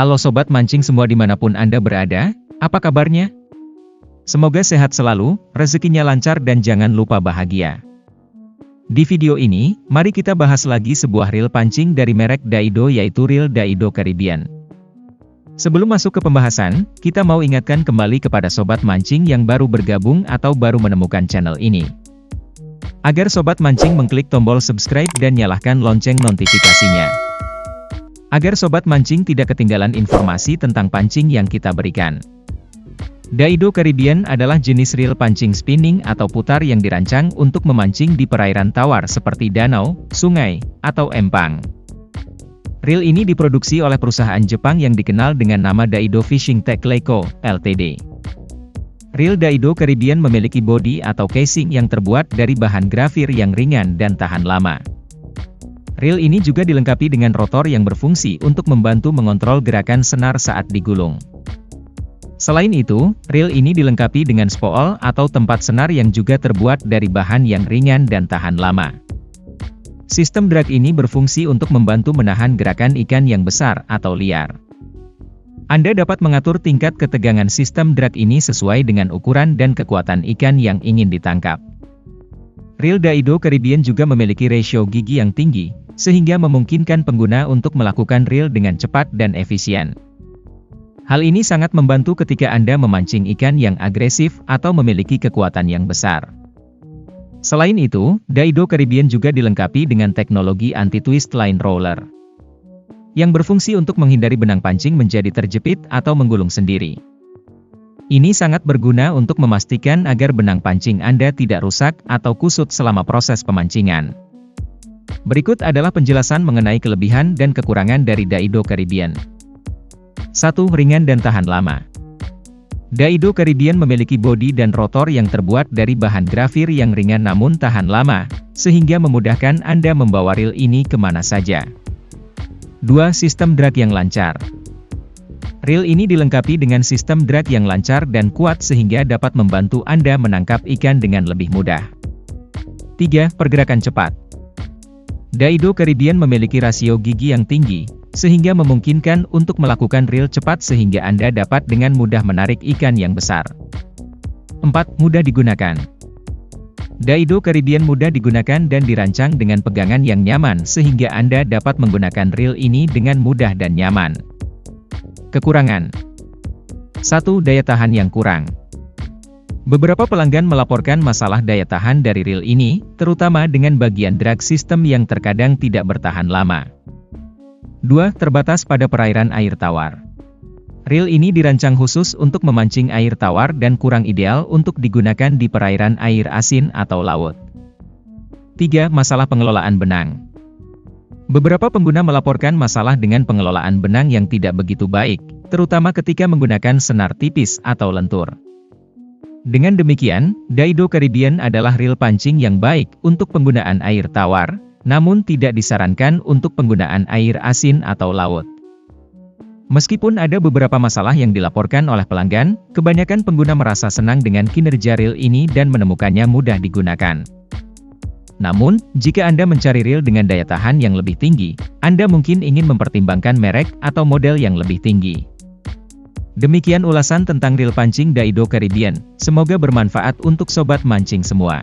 Halo Sobat Mancing semua di mana pun Anda berada, apa kabarnya? Semoga sehat selalu, rezekinya lancar dan jangan lupa bahagia. Di video ini, mari kita bahas lagi sebuah reel pancing dari merek Daido yaitu reel Daido Caribbean. Sebelum masuk ke pembahasan, kita mau ingatkan kembali kepada Sobat Mancing yang baru bergabung atau baru menemukan channel ini. Agar Sobat Mancing mengklik tombol subscribe dan nyalakan lonceng notifikasinya. Agar sobat mancing tidak ketinggalan informasi tentang pancing yang kita berikan. Daido Caribbean adalah jenis reel pancing spinning atau putar yang dirancang untuk memancing di perairan tawar seperti danau, sungai, atau empang. Reel ini diproduksi oleh perusahaan Jepang yang dikenal dengan nama Daido Fishing Tech Leiko, Ltd. Reel Daido Caribbean memiliki bodi atau casing yang terbuat dari bahan grafir yang ringan dan tahan lama. Reel ini juga dilengkapi dengan rotor yang berfungsi untuk membantu mengontrol gerakan senar saat digulung. Selain itu, reel ini dilengkapi dengan spool atau tempat senar yang juga terbuat dari bahan yang ringan dan tahan lama. Sistem drag ini berfungsi untuk membantu menahan gerakan ikan yang besar atau liar. Anda dapat mengatur tingkat ketegangan sistem drag ini sesuai dengan ukuran dan kekuatan ikan yang ingin ditangkap. Reel Daido Caribbean juga memiliki rasio gigi yang tinggi, sehingga memungkinkan pengguna untuk melakukan reel dengan cepat dan efisien. Hal ini sangat membantu ketika Anda memancing ikan yang agresif atau memiliki kekuatan yang besar. Selain itu, Daido Caribbean juga dilengkapi dengan teknologi anti-twist line roller yang berfungsi untuk menghindari benang pancing menjadi terjepit atau menggulung sendiri. Ini sangat berguna untuk memastikan agar benang pancing Anda tidak rusak atau kusut selama proses pemancingan. Berikut adalah penjelasan mengenai kelebihan dan kekurangan dari Daido Caribbean. 1. Ringan dan tahan lama. Daido Caribbean memiliki bodi dan rotor yang terbuat dari bahan grafir yang ringan namun tahan lama, sehingga memudahkan Anda membawa reel ini ke mana saja. 2. Sistem drag yang lancar. Reel ini dilengkapi dengan sistem drag yang lancar dan kuat sehingga dapat membantu Anda menangkap ikan dengan lebih mudah. 3. Pergerakan cepat. Daido Caribbean memiliki rasio gigi yang tinggi, sehingga memungkinkan untuk melakukan reel cepat sehingga Anda dapat dengan mudah menarik ikan yang besar. 4. Mudah digunakan. Daido Caribbean mudah digunakan dan dirancang dengan pegangan yang nyaman sehingga Anda dapat menggunakan reel ini dengan mudah dan nyaman. Kekurangan 1. Daya tahan yang kurang Beberapa pelanggan melaporkan masalah daya tahan dari reel ini, terutama dengan bagian drag system yang terkadang tidak bertahan lama. 2. Terbatas pada perairan air tawar. Reel ini dirancang khusus untuk memancing air tawar dan kurang ideal untuk digunakan di perairan air asin atau laut. 3. Masalah pengelolaan benang. Beberapa pengguna melaporkan masalah dengan pengelolaan benang yang tidak begitu baik, terutama ketika menggunakan senar tipis atau lentur. Dengan demikian, Daido Caribbean adalah reel pancing yang baik untuk penggunaan air tawar, namun tidak disarankan untuk penggunaan air asin atau laut. Meskipun ada beberapa masalah yang dilaporkan oleh pelanggan, kebanyakan pengguna merasa senang dengan kinerja reel ini dan menemukannya mudah digunakan. Namun, jika Anda mencari reel dengan daya tahan yang lebih tinggi, Anda mungkin ingin mempertimbangkan merek atau model yang lebih tinggi. Demikian ulasan tentang reel pancing Daido Caribbean, semoga bermanfaat untuk sobat mancing semua.